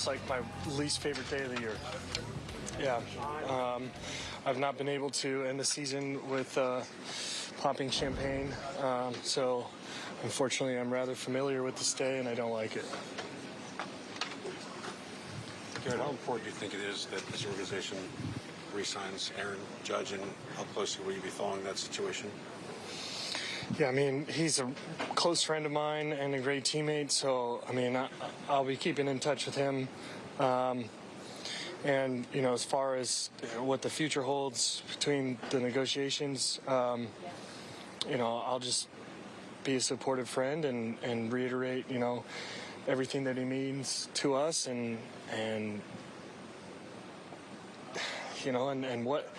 It's like my least favorite day of the year. Yeah. Um, I've not been able to end the season with uh, popping champagne. Um, so, unfortunately, I'm rather familiar with this day and I don't like it. Garrett, how important do you think it is that this organization re-signs Aaron Judge, and how closely will you be following that situation? Yeah, I mean, he's a close friend of mine and a great teammate. So, I mean, I, I'll be keeping in touch with him. Um, and, you know, as far as what the future holds between the negotiations, um, you know, I'll just be a supportive friend and, and reiterate, you know, everything that he means to us and, and, you know, and, and what,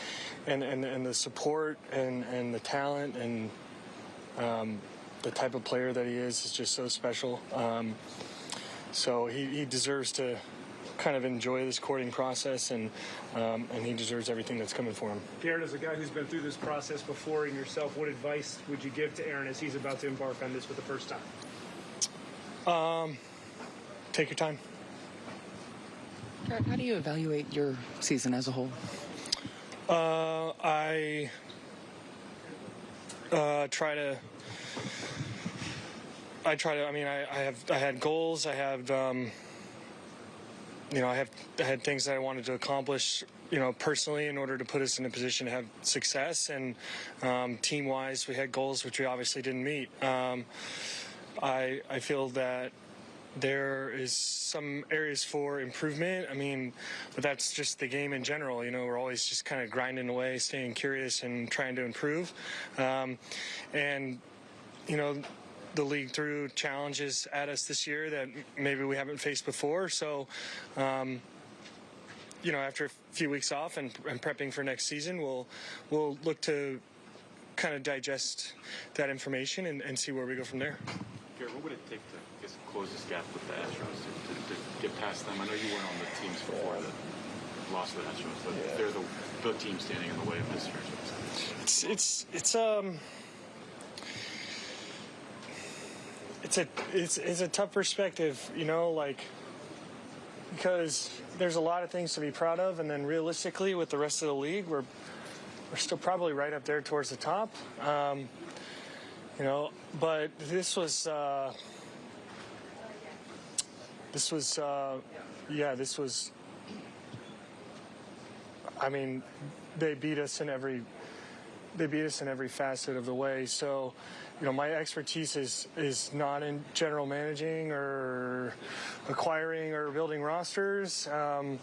and, and, and the support and, and the talent and, um, the type of player that he is is just so special. Um, so he, he deserves to kind of enjoy this courting process, and um, and he deserves everything that's coming for him. Garrett, as a guy who's been through this process before and yourself, what advice would you give to Aaron as he's about to embark on this for the first time? Um, take your time. Garrett, how do you evaluate your season as a whole? Uh, I uh, try to. I try to. I mean, I, I have. I had goals. I have. Um, you know, I have. I had things that I wanted to accomplish. You know, personally, in order to put us in a position to have success, and um, team-wise, we had goals which we obviously didn't meet. Um, I I feel that there is some areas for improvement. I mean, but that's just the game in general. You know, we're always just kind of grinding away, staying curious, and trying to improve. Um, and you know, the league threw challenges at us this year that maybe we haven't faced before. So. Um, you know, after a few weeks off and, and prepping for next season, we'll we'll look to kind of digest that information and, and see where we go from there. What would it take to I guess, close this gap with the Astros to, to, to get past them? I know you weren't on the teams before that lost to the Astros, but they're the, the team standing in the way of this franchise. It's it's it's um it's a it's it's a tough perspective, you know, like because there's a lot of things to be proud of, and then realistically, with the rest of the league, we're we're still probably right up there towards the top. Um, you know, but this was uh, this was uh, yeah, this was. I mean, they beat us in every they beat us in every facet of the way. So, you know, my expertise is is not in general managing or acquiring or building rosters. Um,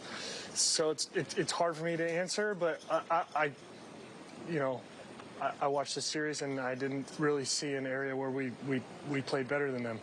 so it's it, it's hard for me to answer, but I, I, I you know. I, watched the series and I didn't really see an area where we, we, we played better than them.